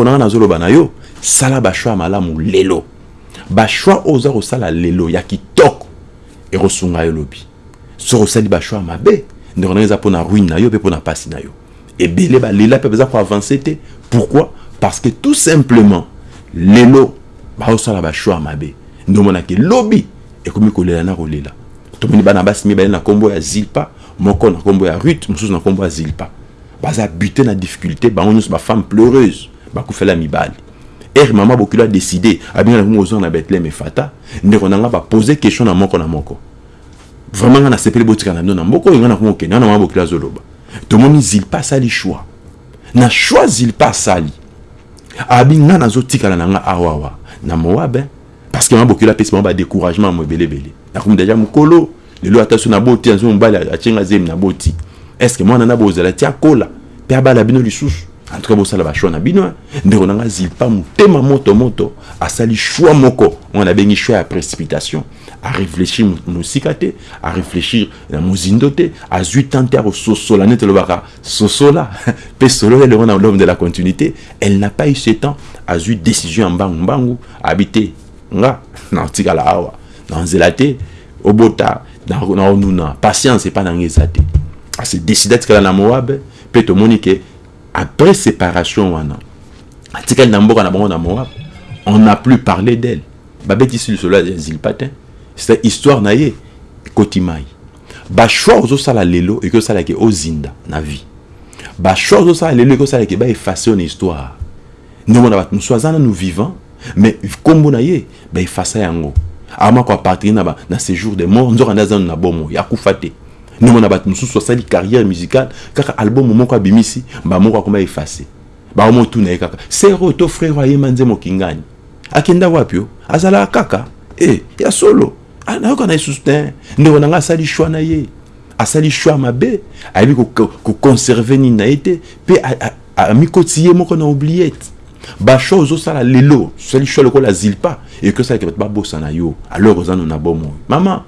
mpona nga nazoloba na yo sala bashwa ya malamu lelo. Bashwa oyo oza kosala lelo ya kitoko ekosunga yo lobi. Soki osali bashwa ya mabe ndeko ndenge eza mpona ruine na yo mpe mpona mpasi na yo. Ebele balela mpe baza koavance te. Pourquoi? Parce que tout simplement lelo baosala bashwa ya mabe. Ndomonaki lobi ekomi kolela na kolela. Tomoni bana basi mibale na nkombo ya zilpa moko na nkombo ya rut mosusu na nkombo ya zilpa. Baza bute na difficulté bango nyonso bafemme pleureuse bakufela mibali. Ere mama bokilo adécide abengana kongo ozonga na betlehem efata ndeko na nga bapose question na moko na moko. Vraiment nga nasepeli botika na bino na mboka oyo nga na kongo okende nga na mama bokilo azoloba tomoni zilpa asali choix na choix zilpa asali abi nga nazotikala na nga awawa na moabe parce que mama bokilo apesi bango badécouragement mo ebelebele nakomi deja mokolo lelo ata so naboti azo mobali atienga zemi naboti est ce que mwana na bozala ti akola mpe abala bino lisusu en tout cas bosala bashwa na bino ndeko na nga zilpa motema moto moto asali shwa moko. Oyo nabengi shwa ya précipitation aréfléchir mosika te aréfléchir na mozindo te azwi temps te akososola neti elobaka sosola. Mpe solo elongo na l'homme de la continuité. Elle n'a pas eu ce temps azwi décision ya mbangu nga te obota patience epa na atikala après séparation wana atikali na na bango na moab on n'a plus parlé d'elle babetisi lisolo ya zilpa te c'est histoire na ye ekoti mai bashoi ozosala lelo ekosalaki ozinda na vie bashoi ozosala lelo ekosalaki baefase yo na histoire ndomona bato mosusu aza nanu vivant mais nkombo na ye baefasa yango ama koapartenir na, na séjour de mort nzoka nde aza nanu na bomo yakufa te nomona bato mosusu asali carrière musicale kaka album moko abimisi bamoko akoma efase baomotuna ye kaka. Sero to frère ayema nze mokingani akenda wapi o azalaka kaka. E ya solo. Nayoka na lisusu te ndeko na nga asali shwa na ye asali shwa mabe ayebi koconserve nini na ye te mpe amikoti ye moko na oubliette basho ozosala lelo osali shwa lokola zilpa ekosalaki bato babosana yo alors oza no na bomoi mama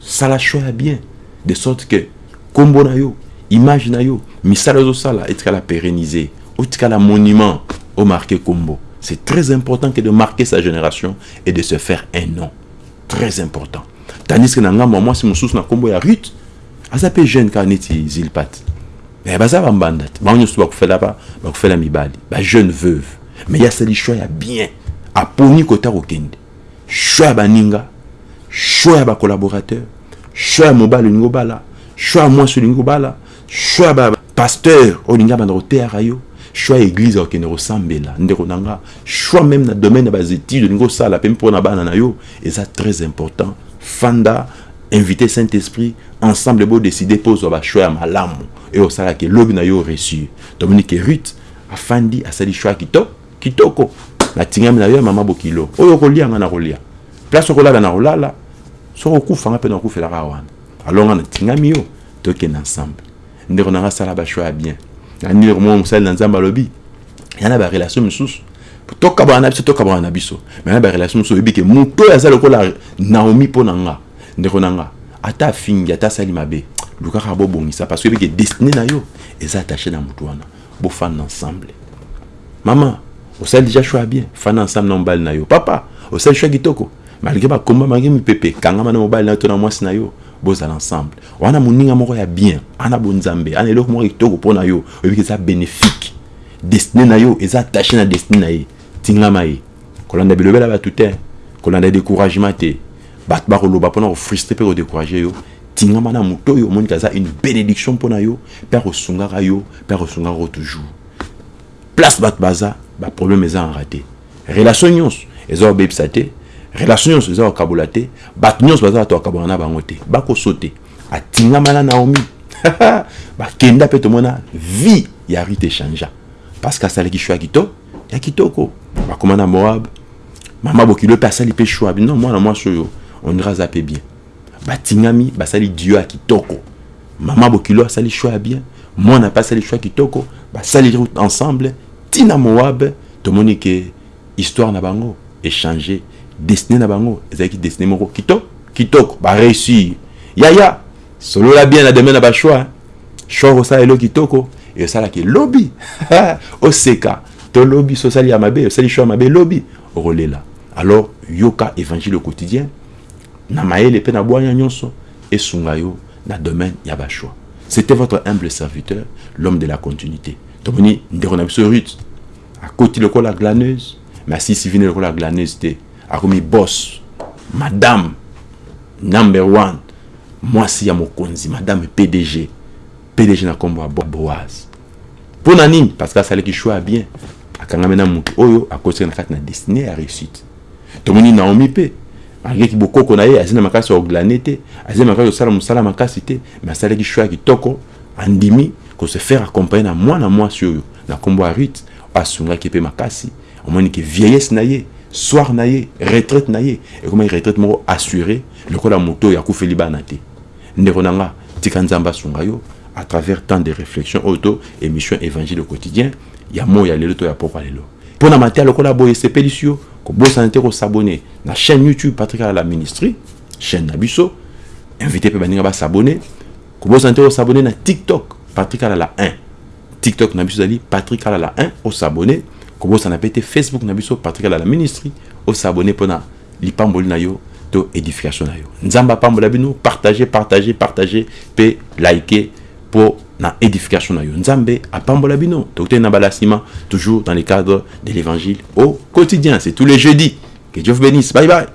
sala shwa ya bien de sorte que kombo na yo image na yo misala ozosala etikala pérenniser otikala monument omarqué kombo. C'est très important que de marquer sa génération et de se faire un nom. Très important. Tandis que na ngambo mwasi mosusu na kombo ya rut aza jeune kaka neti zilpat me baza bambanda te bango nyonso bakufela bakufela mibali. Bajeune veuve. Me ye asali choix ya bien. Aponi kota kokende. Choix ya baninga. Choix ya bacollaborateur choix ya mobali olingi obala choix ya mwasi olingi obala choix ya bapaster olingi abanda koteyaka yo choix ya église akokende kosambela ndeko na nga choix même na domaine ya basétude olingi osala mpe mpona bana na yo eza très important. Fanda invité saint esprit ensemble bodécide mpo ozwa bachoix ya malamu oyo osalaka elobi na yo reçu. Tomoni ke rut afandi asali choix kitoko kitoko natingami na yo ya mama bokilo. Oyo okolianga na kolia place okolala na kolala soki okufanga mpe na okufelaka wana. Alors nga natingami yo tokende ensemble. Ndeko na nga asala bachoix ya bien. Nandileko moko mosali na nzambe alobi? Ya na barelation mosusu tokabwana na biso tokabwana na biso. Me na barelation mosusu oyebi ke moto oyo aza lokola naomi mpo na nga. Ndeko na nga ata afingi ata asali mabe. Lukaka bobongisa parce oyebi ke destine na yo eza attaché na motu wana. Bofanda ensemble. Mama osali déjà choix bien. Fanda ensemble na mobali na yo. Papa osali choix kitoko malgré bakomba mange mipepe kangama na mobali na yo to na mwasi na yo bozala ensemble wana moninga moko ya bien. Ana bonzambe ana eloko moko kitoko mpo na yo oyebiki eza bénéfique. Destine na yo eza attaché na destine na ye tingama ye kolanda bilobela bato te kolanda découragement te bato bakoloba mpona kofrustre mpe kodécourage yo. Tingama na moto oyo omoniki aza une bénédiction mpo na yo mpe akosungaka yo mpe akosungaka yo toujours. Place bato baza baproblème eza en raté. Relation nyonso eza kobebisa te relation nyonso eza kokabola te bato baza bato bakabola na bango te bakoso te atingama na naomi. Bakenda mpe tomona vie ya rite echangea parce que asalaki shwa ya kitoko ya kitoko bakoma na moab? Mama bokilo mpe asali mpe shwa non mwana mwasi oyo ondira aza mpe bien. Batingami basali dio ya kitoko mama bokilo asali shwa ya bien. Mwana mpe asali shwa kitoko basali route ensemble. Ntina moab tomoni ke histoire na bango échange destine na bango ezalaki destine moko. Kitoko kitoko baréussir yaya solola bien na domaine na bashoi shoi kosala elo kitoko esalaki lobi oseka to lobby sosali ya mabe osali choix ya mabe lobby. Okolela. Alors yoka évangile quotidien na mayele mpe na bwanya nyonso esunga yo na domaine ya bachoix c'était votre humble serviteur l'homme de la continuité. Tomoni ndeko na biso ruth akoti lokola glaneuse. Mais asisi vine lokola glaneuse te akomi boss madame number one mwasi ya mokonzi madame pdg pdg na nkombo ya boaz. Mpo na nini? Parce que asalaki choix ya bien. Akangami na motu oyo akotisaki na kati na destine ya réussite. Tomoni naomi mpe alingaki bokoko na ye azali na makasi ya oglane te azali makasi kosala mosala makasi te mais asalaki choix ya kitoko andimi kose faire accompagner na mwana mwasi oyo na nkombo ya rite asungaki mpe makasi. Omoni ke vieillesse na ye soir na ye retraite na ye ekomaki retraite moko assuré lokola moto oyo akufeli bana te ndeko na nga à travers tant de réflexions auto émission évangile au quotidien ya mo ya lelo to ya pokwa lelo mpo na mateya lokola boye esepelisi yo kobosana te kosabone na chaîne youtube patrik la ministrie chaîne na biso invité mpe baninga basabone kobosana te kosabone na tiktok patrik la 1 tiktok na biso ezali la 1 osabone kobosana mpe te facebook na biso patrik ala la ministrie osabone mpona lipamboli na yo to édification na yo. Nzambe apambola bino partage partage partage like mpo na édification na yo. Nzambe apambola bino na toujours dans le cadre de l'évangile au quotidien. C'est tous les jeudis. Que dieu vous bénisse. Bye bye